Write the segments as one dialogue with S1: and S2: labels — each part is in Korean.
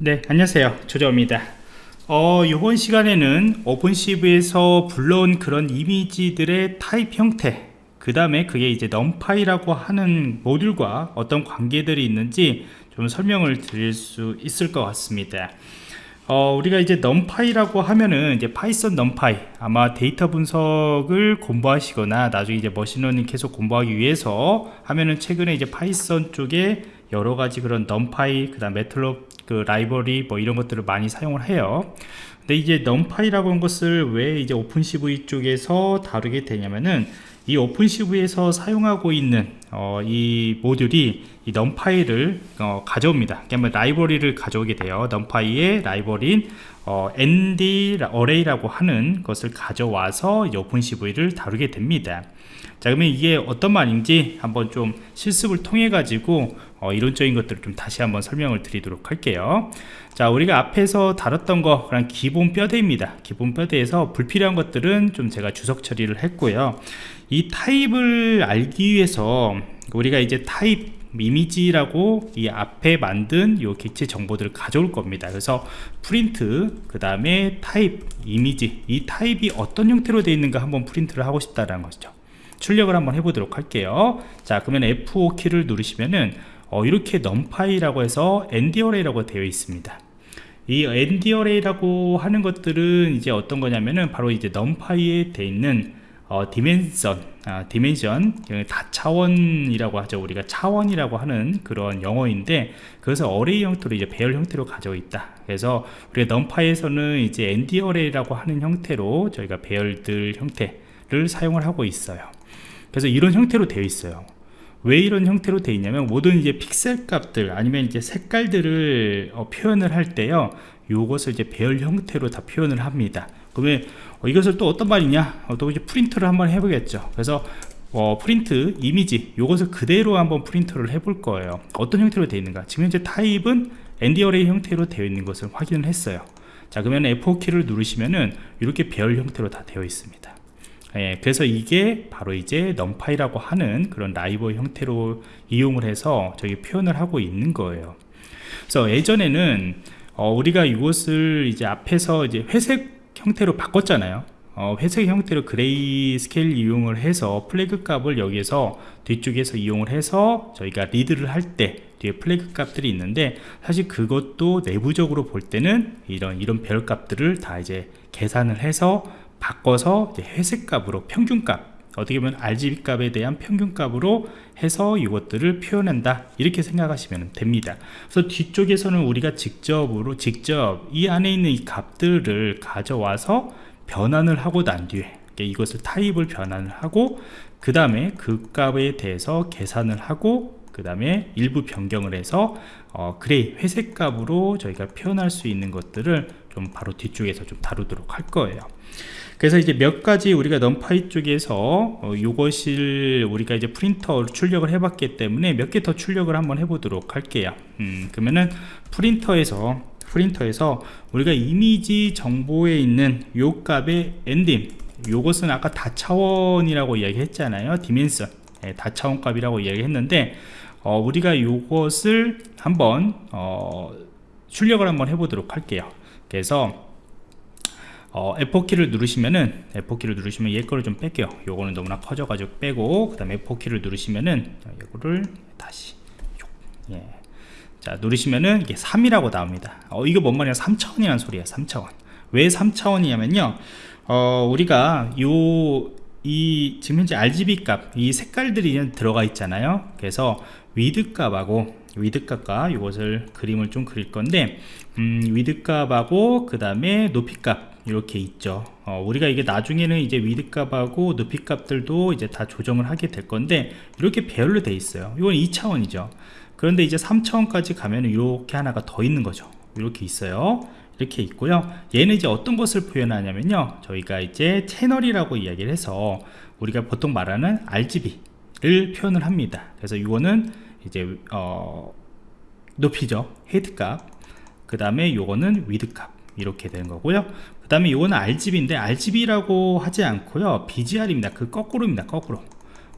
S1: 네 안녕하세요. 조정입니다. 어 이번 시간에는 OpenCV에서 불러온 그런 이미지들의 타입 형태 그 다음에 그게 이제 NumPy라고 하는 모듈과 어떤 관계들이 있는지 좀 설명을 드릴 수 있을 것 같습니다. 어, 우리가 이제 NumPy라고 하면은 이제 파이썬 NumPy 아마 데이터 분석을 공부하시거나 나중에 이제 머신러닝 계속 공부하기 위해서 하면은 최근에 이제 파이썬 쪽에 여러 가지 그런 NumPy 그다음 Matplotlib 그 라이브러리 뭐 이런 것들을 많이 사용을 해요. 근데 이제 NumPy라고 하는 것을 왜 이제 OpenCV 쪽에서 다루게 되냐면은 이 OpenCV에서 사용하고 있는 어, 이 모듈이 이 NumPy를 어, 가져옵니다. 그러면 라이브러리를 가져오게 돼요. NumPy의 라이브러리인 어, ND array라고 하는 것을 가져와서 OpenCV를 다루게 됩니다. 자 그러면 이게 어떤 말인지 한번 좀 실습을 통해 가지고 어, 이론적인 것들을 좀 다시 한번 설명을 드리도록 할게요. 자 우리가 앞에서 다뤘던 거 그냥 기본 뼈대입니다. 기본 뼈대에서 불필요한 것들은 좀 제가 주석 처리를 했고요. 이 타입을 알기 위해서 우리가 이제 타입 이미지라고 이 앞에 만든 요 객체 정보들을 가져올 겁니다. 그래서 프린트 그 다음에 타입 이미지 이 타입이 어떤 형태로 되어 있는가 한번 프린트를 하고 싶다라는 것이죠. 출력을 한번 해보도록 할게요. 자 그러면 F5 키를 누르시면은 어, 이렇게 NumPy라고 해서 ND array라고 되어 있습니다. 이 ND array라고 하는 것들은 이제 어떤 거냐면은 바로 이제 NumPy에 되어 있는 어, dimension, 아, dimension, 다차원이라고 하죠. 우리가 차원이라고 하는 그런 영어인데, 그것을 array 형태로 이제 배열 형태로 가지고 있다. 그래서 우리가 NumPy에서는 이제 ND array라고 하는 형태로 저희가 배열들 형태를 사용을 하고 있어요. 그래서 이런 형태로 되어 있어요 왜 이런 형태로 되어 있냐면 모든 이제 픽셀 값들 아니면 이제 색깔들을 어, 표현을 할 때요 요것을 이제 배열 형태로 다 표현을 합니다 그러면 어, 이것을 또 어떤 말이냐? 어, 또 이제 프린트를 한번 해보겠죠. 그래서 어, 프린트 이미지 요것을 그대로 한번 프린트를 해볼 거예요. 어떤 형태로 되어 있는가? 지금 현재 타입은 ND array 형태로 되어 있는 것을 확인을 했어요. 자 그러면 F4 키를 누르시면은 이렇게 배열 형태로 다 되어 있습니다. 예, 그래서 이게 바로 이제 NumPy라고 하는 그런 라이브러리 형태로 이용을 해서 저기 표현을 하고 있는 거예요. 그래서 예전에는 어, 우리가 이것을 이제 앞에서 이제 회색 형태로 바꿨잖아요. 어, 회색 형태로 gray scale 이용을 해서 flag 값을 여기에서 뒤쪽에서 이용을 해서 저희가 read를 할 때 뒤에 flag 값들이 있는데 사실 그것도 내부적으로 볼 때는 이런 이런 별 값들을 다 이제 계산을 해서 바꿔서 회색 값으로 평균 값 어떻게 보면 RGB 값에 대한 평균값으로 해서 이것들을 표현한다. 이렇게 생각하시면 됩니다. 그래서 뒤쪽에서는 우리가 직접으로 직접 이 안에 있는 이 값들을 가져와서 변환을 하고 난 뒤에 이것을 타입을 변환을 하고 그 다음에 그 값에 대해서 계산을 하고 그 다음에 일부 변경을 해서 어, gray 회색 값으로 저희가 표현할 수 있는 것들을 좀 바로 뒤쪽에서 좀 다루도록 할 거예요. 그래서 이제 몇 가지 우리가 NumPy 쪽에서 어, 이것을 우리가 이제 프린터 출력을 해봤기 때문에 몇 개 더 출력을 한번 해보도록 할게요. 음, 그러면은 프린터에서 프린터에서 우리가 이미지 정보에 있는 요 값의 ndim 요것은 아까 다차원이라고 이야기했잖아요. dimension. 네, 다차원 값이라고 이야기했는데 어, 우리가 요것을 한번 어, 출력을 한번 해보도록 할게요 그래서 어, F4키를 누르시면은 F4키를 누르시면 얘 거를 좀 뺄게요. 요거는 너무나 커져가지고 빼고 그 다음에 F4키를 누르시면은 이거를 다시 예. 자 누르시면은 이게 3이라고 나옵니다. 어, 이거 뭔 말이야? 3차원이라는 소리야 3차원. 왜 3차원이냐면요. 어, 우리가 요 이 지금 현재 RGB 값 이 색깔들이 들어가 있잖아요. 그래서 width 값하고 width 값과 이것을 그림을 좀 그릴 건데 음, width 값하고 그 다음에 높이 값 이렇게 있죠. 어, 우리가 이게 나중에는 이제 width 값하고 높이 값들도 이제 다 조정을 하게 될 건데 이렇게 배열로 돼 있어요. 이건 2차원이죠. 그런데 이제 3차원까지 가면 이렇게 하나가 더 있는 거죠. 이렇게 있어요. 이렇게 있고요. 얘는 이제 어떤 것을 표현하냐면요. 저희가 이제 채널이라고 이야기를 해서 우리가 보통 말하는 RGB를 표현을 합니다. 그래서 이거는 이제 어, 높이죠. height 값 그 다음에 요거는 width 값. 이렇게 되는 거고요. 그 다음에 이거는 RGB인데 RGB라고 하지 않고요. BGR입니다. 그 거꾸로입니다. 거꾸로.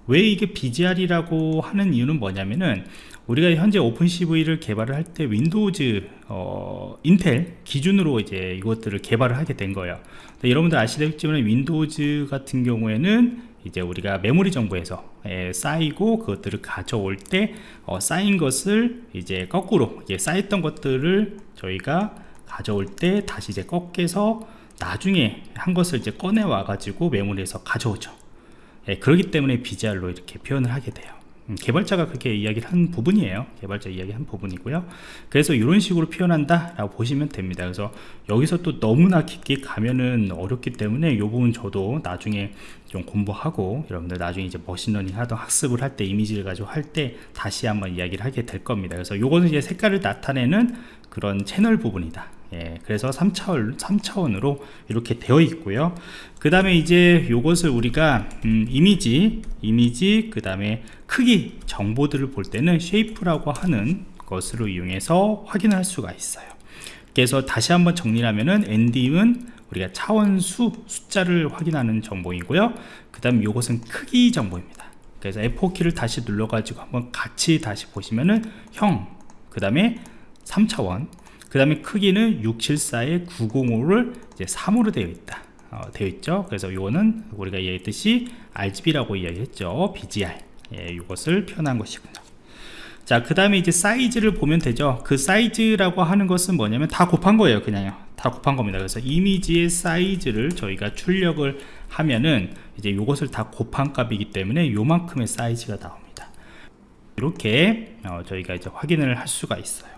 S1: 왜 이게 BGR이라고 하는 이유는 뭐냐면은 우리가 현재 OpenCV를 개발을 할 때 윈도우즈 어, 인텔 기준으로 이제 이것들을 개발을 하게 된 거예요. 여러분들 아시다시피 윈도우즈 같은 경우에는 이제 우리가 메모리 정보에서 예, 쌓이고 그것들을 가져올 때 어, 쌓인 것을 이제 거꾸로 이제 쌓였던 것들을 저희가 가져올 때 다시 이제 꺾여서 나중에 한 것을 이제 꺼내 와 가지고 메모리에서 가져오죠. 예, 그렇기 때문에 BGR로 이렇게 표현을 하게 돼요. 음, 개발자가 그렇게 이야기를 한 부분이에요. 개발자 이야기 한 부분이고요. 그래서 이런 식으로 표현한다 라고 보시면 됩니다. 그래서 여기서 또 너무나 깊게 가면은 어렵기 때문에 이 부분 저도 나중에 좀 공부하고 여러분들 나중에 이제 machine learning 하던 학습을 할 때 이미지를 가지고 할 때 다시 한번 이야기를 하게 될 겁니다. 그래서 요거는 이제 색깔을 나타내는 그런 채널 부분이다 예, 그래서 3차원, 3차원으로 이렇게 되어 있고요. 그 다음에 이제 요것을 우리가 음, 이미지 이미지 그 다음에 크기 정보들을 볼 때는 shape이라고 하는 것으로 이용해서 확인할 수가 있어요. 그래서 다시 한번 정리를 하면은 ndim은 우리가 차원수 숫자를 확인하는 정보이고요. 그 다음 요것은 크기 정보입니다. 그래서 F4키를 다시 눌러 가지고 한번 같이 다시 보시면은 형 그 다음에 3차원 그 다음에 크기는 674에 905를 이제 3으로 되어 있다. 어, 되어 있죠? 그래서 이거는 우리가 얘기했듯이 RGB라고 이야기했죠. BGR 예, 이것을 표현한 것이군요. 자 그 다음에 이제 사이즈를 보면 되죠. 그 사이즈라고 하는 것은 뭐냐면 다 곱한 거예요 그냥요. 다 곱한 겁니다. 그래서 이미지의 사이즈를 저희가 출력을 하면은 이제 이것을 다 곱한 값이기 때문에 요만큼의 사이즈가 나옵니다. 이렇게 어, 저희가 이제 확인을 할 수가 있어요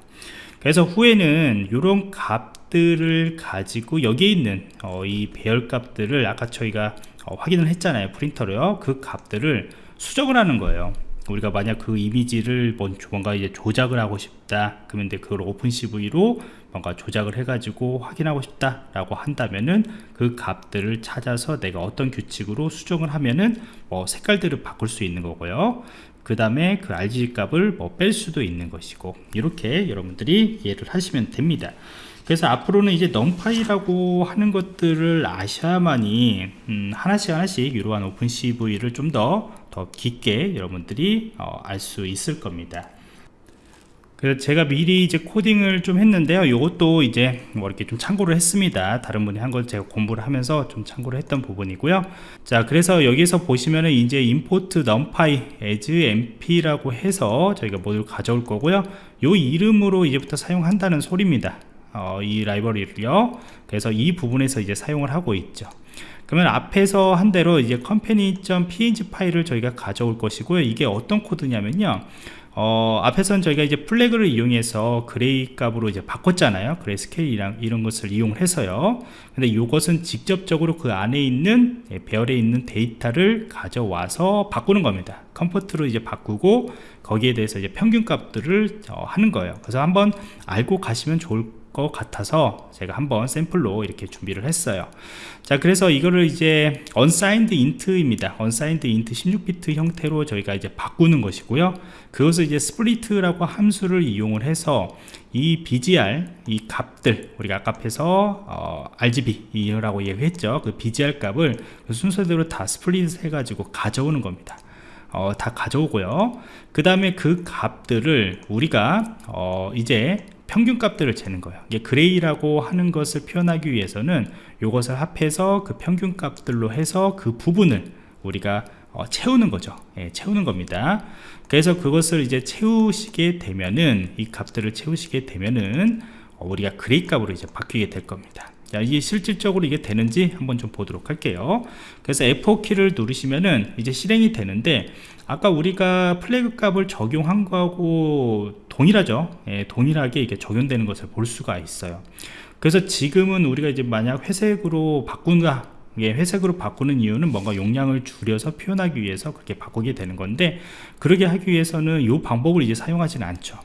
S1: 그래서 후에는 이런 값들을 가지고 여기에 있는 어, 이 배열 값들을 아까 저희가 어, 확인을 했잖아요 프린터로요. 그 값들을 수정을 하는 거예요. 우리가 만약 그 이미지를 뭔가 이제 조작을 하고 싶다 그러면 그걸 OpenCV로 뭔가 조작을 해 가지고 확인하고 싶다 라고 한다면은 그 값들을 찾아서 내가 어떤 규칙으로 수정을 하면은 뭐 색깔들을 바꿀 수 있는 거고요 그 다음에 그 RGB 값을 뭐 뺄 수도 있는 것이고 이렇게 여러분들이 이해를 하시면 됩니다. 그래서 앞으로는 이제 넘파이라고 하는 것들을 아셔야만이 음, 하나씩 하나씩 이러한 오픈CV를 좀 더 더 깊게 여러분들이 어, 알 수 있을 겁니다 그래서 제가 미리 이제 코딩을 좀 했는데요. 이것도 이제 뭐 이렇게 좀 참고를 했습니다. 다른 분이 한 걸 제가 공부를 하면서 좀 참고를 했던 부분이고요. 자 그래서 여기서 보시면은 이제 import numpy as np라고 해서 저희가 모듈 가져올 거고요. 요 이름으로 이제부터 사용한다는 소리입니다. 어, 이 라이브러리를요. 그래서 이 부분에서 이제 사용을 하고 있죠. 그러면 앞에서 한 대로 이제 company.png 파일을 저희가 가져올 것이고요. 이게 어떤 코드냐면요 어, 앞에서는 저희가 이제 flag를 이용해서 gray 값으로 이제 바꿨잖아요. gray scale이랑 이런 것을 이용 해서요. 근데 이것은 직접적으로 그 안에 있는 예, 배열에 있는 데이터를 가져와서 바꾸는 겁니다. convert로 이제 바꾸고 거기에 대해서 이제 평균 값들을 어, 하는 거예요. 그래서 한번 알고 가시면 좋을 것 같아서 제가 한번 샘플로 이렇게 준비를 했어요. 자 그래서 이거를 이제 unsigned int입니다. unsigned int 16비트 형태로 저희가 이제 바꾸는 것이고요. 그것을 이제 split라고 함수를 이용을 해서 이 BGR 이 값들 우리가 아까 앞에서 어, RGB라고 얘기했죠. 그 BGR 값을 그 순서대로 다 split 해가지고 가져오는 겁니다. 어, 다 가져오고요. 그 다음에 그 값들을 우리가 어, 이제 평균 값들을 재는 거예요. 이게 gray라고 하는 것을 표현하기 위해서는 이것을 합해서 그 평균 값들로 해서 그 부분을 우리가 어, 채우는 거죠. 예, 채우는 겁니다. 그래서 그것을 이제 채우시게 되면은 이 값들을 채우시게 되면은 어, 우리가 gray 값으로 이제 바뀌게 될 겁니다 자, 이게 실질적으로 이게 되는지 한번 좀 보도록 할게요. 그래서 F4키를 누르시면은 이제 실행이 되는데 아까 우리가 flag 값을 적용한 거하고 동일하죠? 예, 동일하게 이게 적용되는 것을 볼 수가 있어요. 그래서 지금은 우리가 이제 만약 회색으로 바꾼가 예, 회색으로 바꾸는 이유는 뭔가 용량을 줄여서 표현하기 위해서 그렇게 바꾸게 되는 건데 그러게 하기 위해서는 이 방법을 이제 사용하지는 않죠.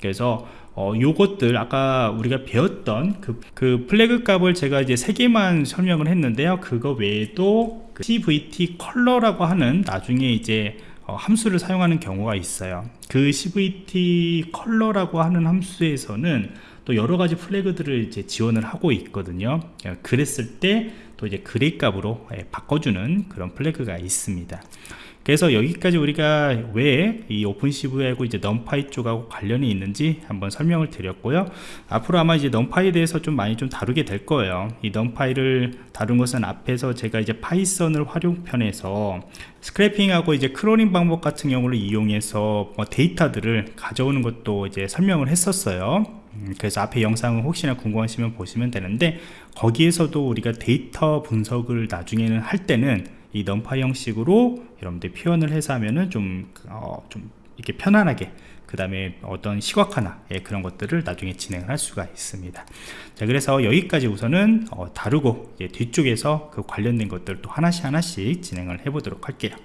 S1: 그래서 어, 요것들 아까 우리가 배웠던 그, 그 flag 값을 제가 이제 세 개만 설명을 했는데요. 그거 외에도 그 cvtColor라고 하는 나중에 이제 어, 함수를 사용하는 경우가 있어요. 그 cvtColor라고 하는 함수에서는 또 여러 가지 flag들을 이제 지원을 하고 있거든요. 어, 그랬을 때 또 이제 gray 값으로 예, 바꿔주는 그런 flag가 있습니다 그래서 여기까지 우리가 왜 이 OpenCV하고 이제 NumPy 쪽하고 관련이 있는지 한번 설명을 드렸고요. 앞으로 아마 이제 NumPy에 대해서 좀 많이 좀 다루게 될 거예요. 이 NumPy를 다룬 것은 앞에서 제가 이제 Python을 활용편에서 scraping하고 이제 crawling 방법 같은 경우를 이용해서 뭐 데이터들을 가져오는 것도 이제 설명을 했었어요. 음, 그래서 앞에 영상을 혹시나 궁금하시면 보시면 되는데 거기에서도 우리가 데이터 분석을 나중에는 할 때는 이 NumPy 형식으로 여러분들 표현을 해서 하면은 좀, 어, 좀 이렇게 편안하게 그 다음에 어떤 시각화나 예, 그런 것들을 나중에 진행을 할 수가 있습니다. 자 그래서 여기까지 우선은 어, 다루고 이제 뒤쪽에서 그 관련된 것들 또 하나씩 하나씩 진행을 해 보도록 할게요